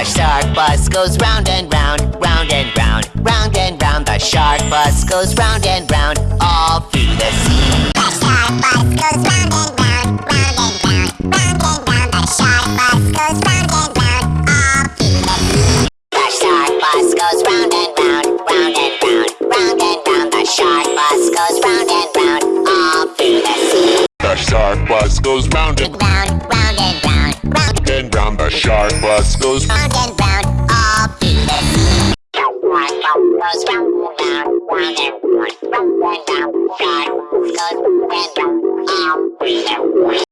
The shark bus goes round and round, round and round, round and round. The shark bus goes round and round, all through the sea. The shark bus goes round and round, round and round, round and round. The shark bus goes round and round, all through the sea. The shark bus goes round and round, round and round, round and round. The shark bus goes round and round, all through the sea. The shark bus goes round and Round, round and round, round shark bus goes round and round all through. Goes round and round, round and round, goes round and round all the sea.